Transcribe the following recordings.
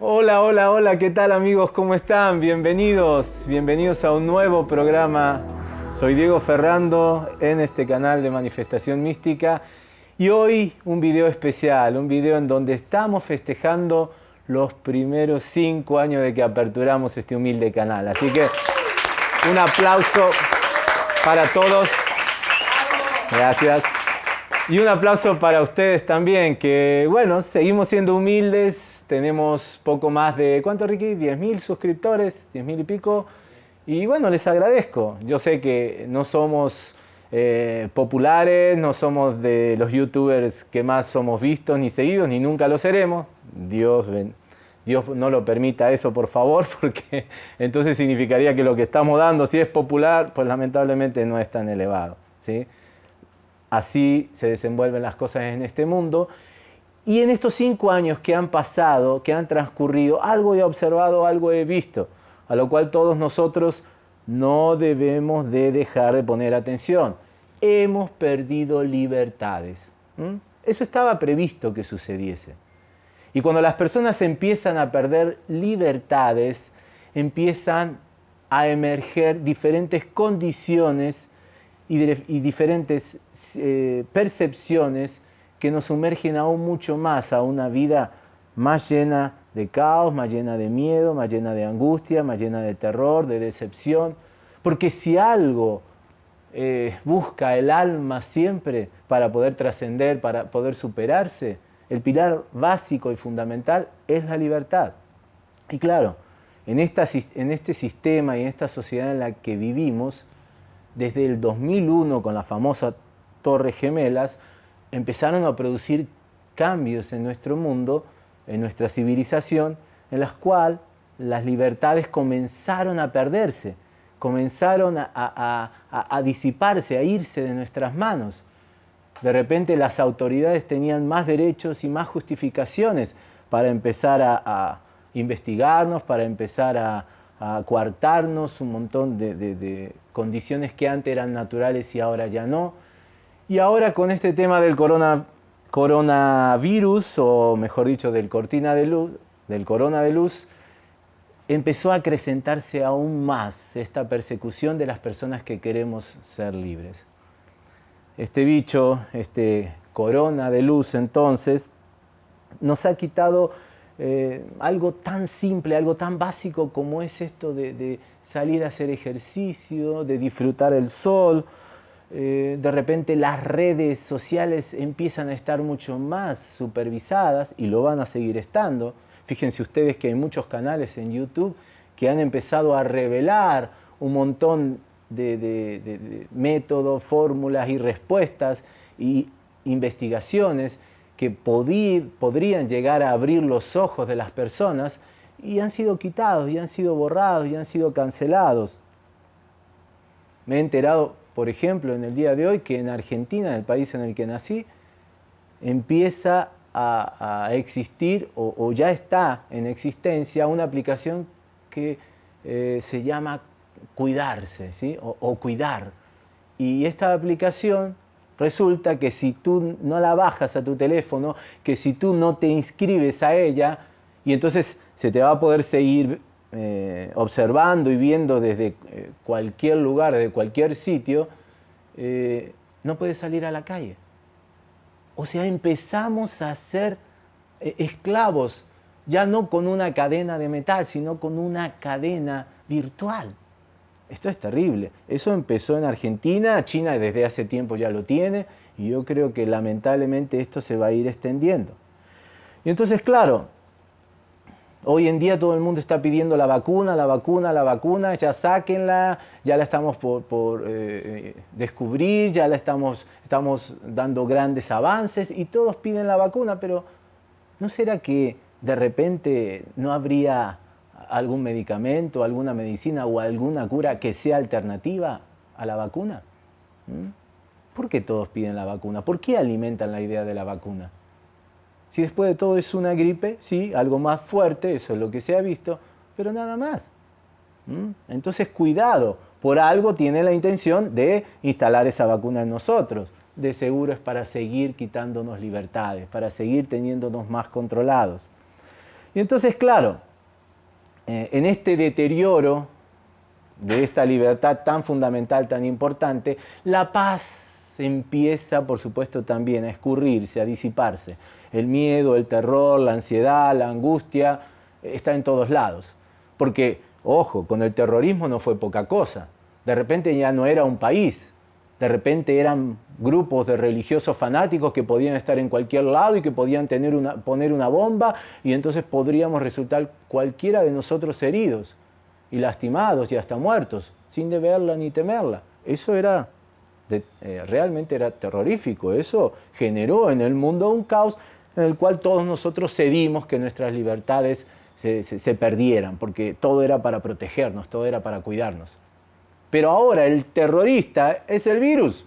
Hola, hola, hola, ¿qué tal amigos? ¿Cómo están? Bienvenidos, bienvenidos a un nuevo programa. Soy Diego Ferrando en este canal de Manifestación Mística y hoy un video especial, un video en donde estamos festejando los primeros cinco años de que aperturamos este humilde canal. Así que un aplauso para todos. Gracias. Y un aplauso para ustedes también, que bueno, seguimos siendo humildes, tenemos poco más de, ¿cuánto Ricky? 10.000 suscriptores, 10.000 y pico. Y bueno, les agradezco. Yo sé que no somos eh, populares, no somos de los youtubers que más somos vistos ni seguidos, ni nunca lo seremos. Dios, Dios no lo permita eso, por favor, porque entonces significaría que lo que estamos dando, si es popular, pues lamentablemente no es tan elevado. ¿sí? Así se desenvuelven las cosas en este mundo. Y en estos cinco años que han pasado, que han transcurrido, algo he observado, algo he visto, a lo cual todos nosotros no debemos de dejar de poner atención. Hemos perdido libertades. Eso estaba previsto que sucediese. Y cuando las personas empiezan a perder libertades, empiezan a emerger diferentes condiciones y, diferentes eh, percepciones que nos sumergen aún mucho más a una vida más llena de caos, más llena de miedo, más llena de angustia, más llena de terror, de decepción. Porque si algo eh, busca el alma siempre para poder trascender, para poder superarse, el pilar básico y fundamental es la libertad. Y claro, en, esta, en este sistema y en esta sociedad en la que vivimos, desde el 2001 con la famosa Torre Gemelas, empezaron a producir cambios en nuestro mundo, en nuestra civilización, en las cuales las libertades comenzaron a perderse, comenzaron a, disiparse, a irse de nuestras manos. De repente las autoridades tenían más derechos y más justificaciones para empezar a, investigarnos, para empezar a, coartarnos un montón de condiciones que antes eran naturales y ahora ya no y ahora con este tema del coronavirus, o mejor dicho, del cortina de luz, del corona de luz, empezó a acrecentarse aún más esta persecución de las personas que queremos ser libres. Este bicho, este corona de luz entonces, nos ha quitado eh, algo tan simple, algo tan básico como es esto de salir a hacer ejercicio, de disfrutar el sol, eh, de repente las redes sociales empiezan a estar mucho más supervisadas y lo van a seguir estando. Fíjense ustedes que hay muchos canales en YouTube que han empezado a revelar un montón de, métodos, fórmulas y respuestas y investigaciones que podrían llegar a abrir los ojos de las personas y han sido quitados, y han sido borrados, y han sido cancelados. Me he enterado por ejemplo, en el día de hoy, que en Argentina, en el país en el que nací, empieza a, existir o, ya está en existencia una aplicación que eh, se llama Cuidarse ¿sí? o, Cuidar. Y esta aplicación resulta que si tú no la bajas a tu teléfono, que si tú no te inscribes a ella, y entonces se te va a poder seguir eh, observando y viendo desde eh, cualquier lugar, desde cualquier sitio, eh, no puedes salir a la calle. O sea, empezamos a ser esclavos, ya no con una cadena de metal, sino con una cadena virtual. Esto es terrible. Eso empezó en Argentina, China desde hace tiempo ya lo tiene, y yo creo que lamentablemente esto se va a ir extendiendo. Y entonces, claro, Hoy en día todo el mundo está pidiendo la vacuna, la vacuna, la vacuna, ya sáquenla, ya la estamos por, eh, descubrir, ya la estamos, estamos dando grandes avances y todos piden la vacuna, pero ¿no será que de repente no habría algún medicamento, alguna medicina o alguna cura que sea alternativa a la vacuna? ¿Mm? ¿Por qué todos piden la vacuna? ¿Por qué alimentan la idea de la vacuna? Si después de todo es una gripe, sí, algo más fuerte, eso es lo que se ha visto, pero nada más. Entonces, cuidado, por algo tiene la intención de instalar esa vacuna en nosotros. De seguro es para seguir quitándonos libertades, para seguir teniéndonos más controlados. Y entonces, claro, eh, en este deterioro de esta libertad tan fundamental, tan importante, la paz empieza, por supuesto, también a escurrirse, a disiparse. El miedo, el terror, la ansiedad, la angustia, está en todos lados. Porque Ojo, con el terrorismo no fue poca cosa. De repente ya no era un país, de repente eran grupos de religiosos fanáticos que podían estar en cualquier lado y que podían tener una, poner una bomba y entonces podríamos resultar cualquiera de nosotros heridos y lastimados y hasta muertos, sin deberla ni temerla. Eso era, eh, realmente era terrorífico, eso generó en el mundo un caos en el cual todos nosotros cedimos que nuestras libertades se, perdieran, porque todo era para protegernos, todo era para cuidarnos. Pero ahora el terrorista es el virus.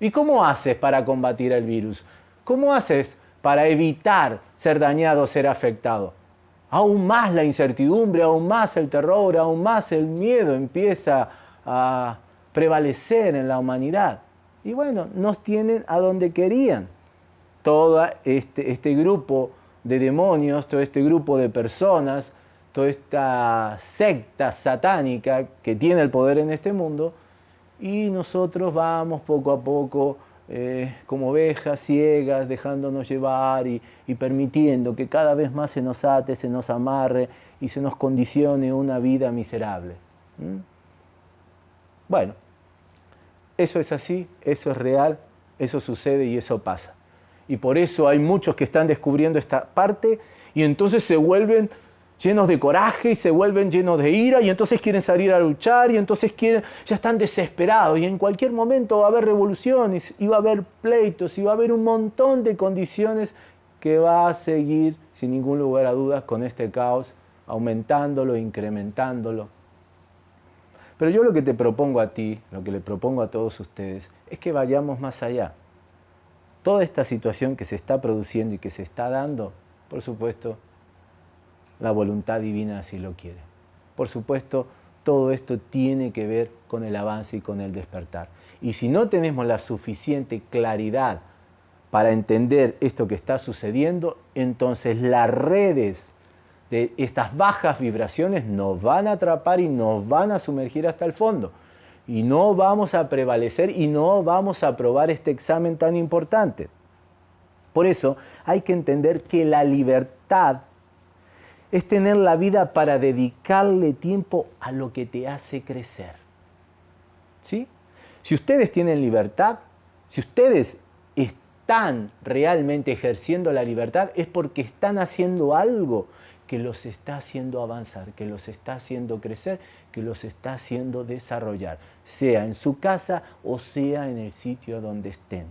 ¿Y cómo haces para combatir el virus? ¿Cómo haces para evitar ser dañado, ser afectado? Aún más la incertidumbre, aún más el terror, aún más el miedo empieza a prevalecer en la humanidad. Y bueno, nos tienen a donde querían. Todo este, este grupo de demonios, todo este grupo de personas, toda esta secta satánica que tiene el poder en este mundo, y nosotros vamos poco a poco eh, como ovejas ciegas, dejándonos llevar y, permitiendo que cada vez más se nos ate, se nos amarre y se nos condicione una vida miserable. Bueno, eso es así, eso es real, eso sucede y eso pasa. Y por eso hay muchos que están descubriendo esta parte y entonces se vuelven llenos de coraje y se vuelven llenos de ira y entonces quieren salir a luchar y entonces quieren, ya están desesperados y en cualquier momento va a haber revoluciones y va a haber pleitos y va a haber un montón de condiciones que va a seguir sin ningún lugar a dudas con este caos, aumentándolo, incrementándolo. Pero yo lo que te propongo a ti, lo que le propongo a todos ustedes, es que vayamos más allá toda esta situación que se está produciendo y que se está dando, por supuesto, la voluntad divina así lo quiere. Por supuesto, todo esto tiene que ver con el avance y con el despertar. Y si no tenemos la suficiente claridad para entender esto que está sucediendo, entonces las redes de estas bajas vibraciones nos van a atrapar y nos van a sumergir hasta el fondo y no vamos a prevalecer y no vamos a aprobar este examen tan importante. Por eso hay que entender que la libertad es tener la vida para dedicarle tiempo a lo que te hace crecer. ¿Sí? Si ustedes tienen libertad, si ustedes están realmente ejerciendo la libertad, es porque están haciendo algo que los está haciendo avanzar, que los está haciendo crecer, que los está haciendo desarrollar, sea en su casa o sea en el sitio donde estén.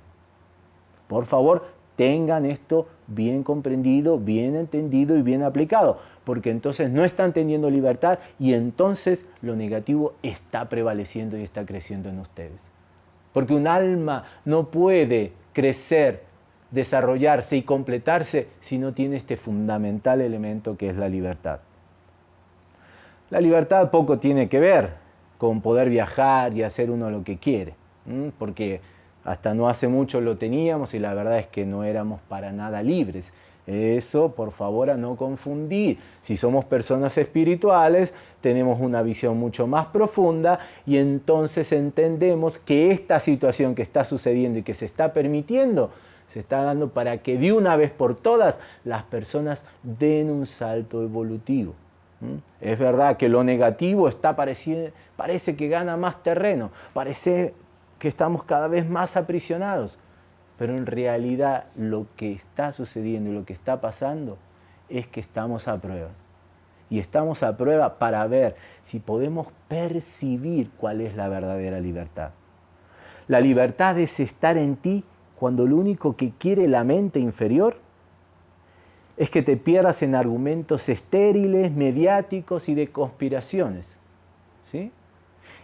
Por favor, tengan esto bien comprendido, bien entendido y bien aplicado, porque entonces no están teniendo libertad y entonces lo negativo está prevaleciendo y está creciendo en ustedes. Porque un alma no puede crecer desarrollarse y completarse si no tiene este fundamental elemento que es la libertad. La libertad poco tiene que ver con poder viajar y hacer uno lo que quiere, porque hasta no hace mucho lo teníamos y la verdad es que no éramos para nada libres. Eso, por favor, a no confundir. Si somos personas espirituales, tenemos una visión mucho más profunda y entonces entendemos que esta situación que está sucediendo y que se está permitiendo se está dando para que de una vez por todas las personas den un salto evolutivo. Es verdad que lo negativo está parece que gana más terreno, parece que estamos cada vez más aprisionados, pero en realidad lo que está sucediendo y lo que está pasando es que estamos a pruebas. Y estamos a prueba para ver si podemos percibir cuál es la verdadera libertad. La libertad es estar en ti cuando lo único que quiere la mente inferior es que te pierdas en argumentos estériles, mediáticos y de conspiraciones. ¿sí?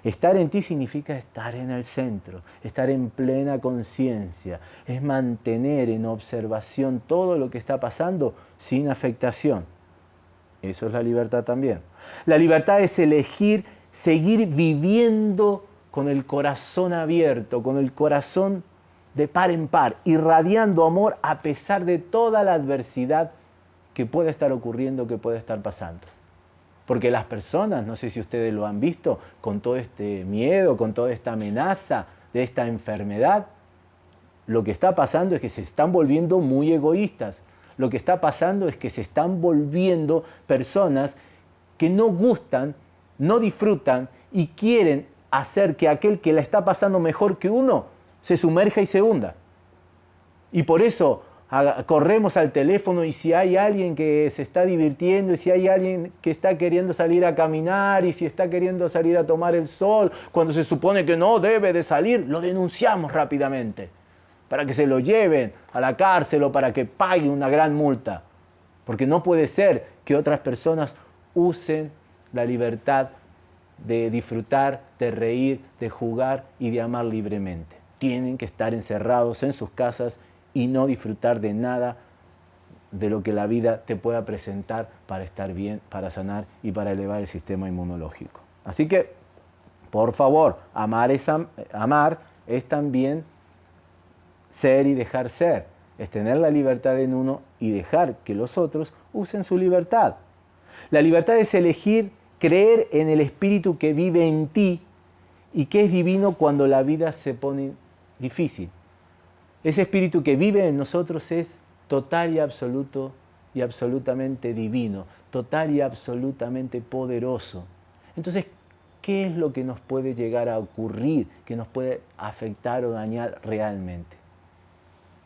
Estar en ti significa estar en el centro, estar en plena conciencia, es mantener en observación todo lo que está pasando sin afectación. Eso es la libertad también. La libertad es elegir seguir viviendo con el corazón abierto, con el corazón de par en par, irradiando amor a pesar de toda la adversidad que puede estar ocurriendo, que puede estar pasando. Porque las personas, no sé si ustedes lo han visto, con todo este miedo, con toda esta amenaza de esta enfermedad, lo que está pasando es que se están volviendo muy egoístas. Lo que está pasando es que se están volviendo personas que no gustan, no disfrutan y quieren hacer que aquel que la está pasando mejor que uno se sumerja y se hunda. Y por eso corremos al teléfono y si hay alguien que se está divirtiendo y si hay alguien que está queriendo salir a caminar y si está queriendo salir a tomar el sol cuando se supone que no debe de salir, lo denunciamos rápidamente para que se lo lleven a la cárcel o para que pague una gran multa. Porque no puede ser que otras personas usen la libertad de disfrutar, de reír, de jugar y de amar libremente. Tienen que estar encerrados en sus casas y no disfrutar de nada de lo que la vida te pueda presentar para estar bien, para sanar y para elevar el sistema inmunológico. Así que, por favor, amar es, amar es también ser y dejar ser. Es tener la libertad en uno y dejar que los otros usen su libertad. La libertad es elegir creer en el Espíritu que vive en ti y que es divino cuando la vida se pone difícil. Ese Espíritu que vive en nosotros es total y absoluto y absolutamente divino, total y absolutamente poderoso. Entonces, ¿qué es lo que nos puede llegar a ocurrir, que nos puede afectar o dañar realmente?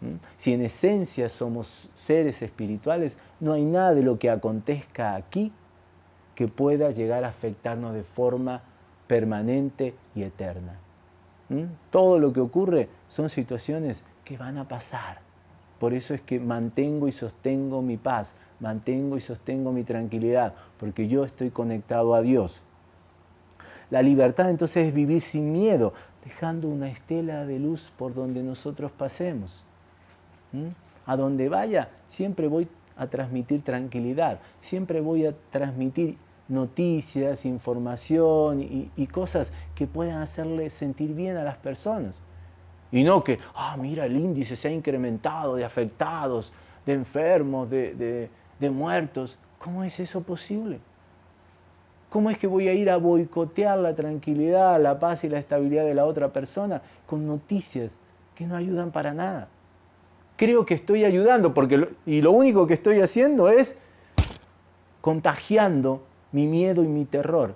¿Mm? Si en esencia somos seres espirituales, no hay nada de lo que acontezca aquí que pueda llegar a afectarnos de forma permanente y eterna. Todo lo que ocurre son situaciones que van a pasar. Por eso es que mantengo y sostengo mi paz, mantengo y sostengo mi tranquilidad, porque yo estoy conectado a Dios. La libertad entonces es vivir sin miedo, dejando una estela de luz por donde nosotros pasemos. A donde vaya, siempre voy a transmitir tranquilidad, siempre voy a transmitir noticias, información y, cosas que puedan hacerle sentir bien a las personas. Y no que, ah, mira, el índice se ha incrementado de afectados, de enfermos, de, de muertos. ¿Cómo es eso posible? ¿Cómo es que voy a ir a boicotear la tranquilidad, la paz y la estabilidad de la otra persona con noticias que no ayudan para nada? creo que estoy ayudando, porque y lo único que estoy haciendo es contagiando mi miedo y mi terror.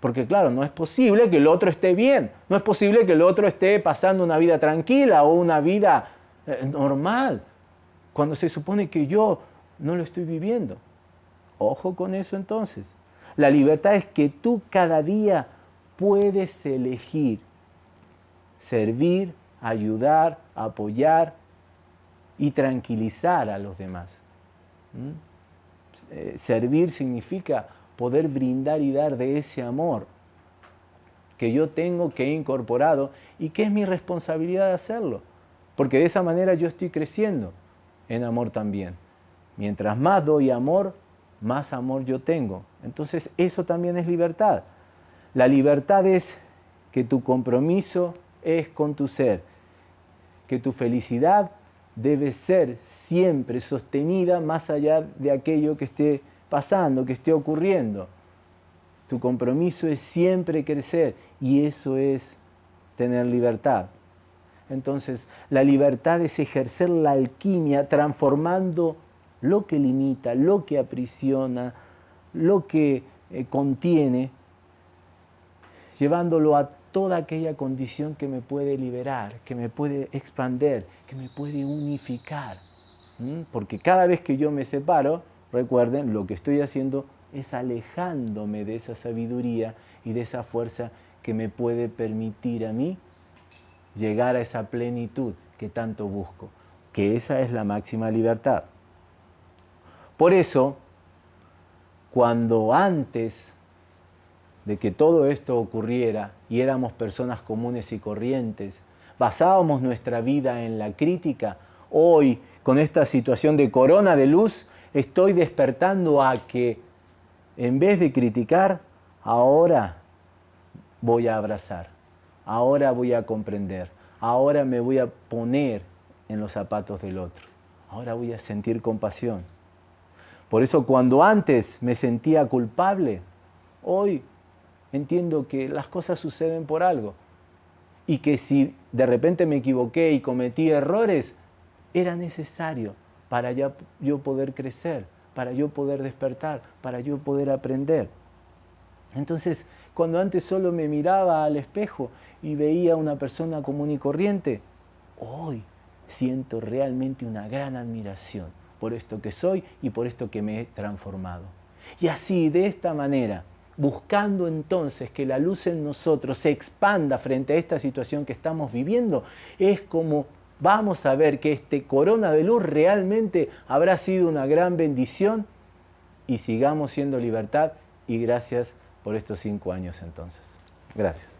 Porque claro, no es posible que el otro esté bien, no es posible que el otro esté pasando una vida tranquila o una vida eh, normal, cuando se supone que yo no lo estoy viviendo. Ojo con eso entonces. La libertad es que tú cada día puedes elegir servir, ayudar, apoyar, y tranquilizar a los demás. ¿Mm? Eh, servir significa poder brindar y dar de ese amor que yo tengo, que he incorporado y que es mi responsabilidad de hacerlo. Porque de esa manera yo estoy creciendo en amor también. Mientras más doy amor, más amor yo tengo. Entonces eso también es libertad. La libertad es que tu compromiso es con tu ser, que tu felicidad debe ser siempre sostenida más allá de aquello que esté pasando, que esté ocurriendo. Tu compromiso es siempre crecer y eso es tener libertad. Entonces, la libertad es ejercer la alquimia transformando lo que limita, lo que aprisiona, lo que eh, contiene, llevándolo a toda aquella condición que me puede liberar, que me puede expander, que me puede unificar. Porque cada vez que yo me separo, recuerden, lo que estoy haciendo es alejándome de esa sabiduría y de esa fuerza que me puede permitir a mí llegar a esa plenitud que tanto busco, que esa es la máxima libertad. Por eso, cuando antes de que todo esto ocurriera y éramos personas comunes y corrientes, basábamos nuestra vida en la crítica, hoy con esta situación de corona de luz estoy despertando a que en vez de criticar, ahora voy a abrazar, ahora voy a comprender, ahora me voy a poner en los zapatos del otro, ahora voy a sentir compasión. Por eso cuando antes me sentía culpable, hoy entiendo que las cosas suceden por algo y que si de repente me equivoqué y cometí errores, era necesario para yo poder crecer, para yo poder despertar, para yo poder aprender. Entonces, cuando antes solo me miraba al espejo y veía una persona común y corriente, hoy siento realmente una gran admiración por esto que soy y por esto que me he transformado. Y así, de esta manera, buscando entonces que la luz en nosotros se expanda frente a esta situación que estamos viviendo, es como vamos a ver que este corona de luz realmente habrá sido una gran bendición y sigamos siendo libertad y gracias por estos cinco años entonces. Gracias.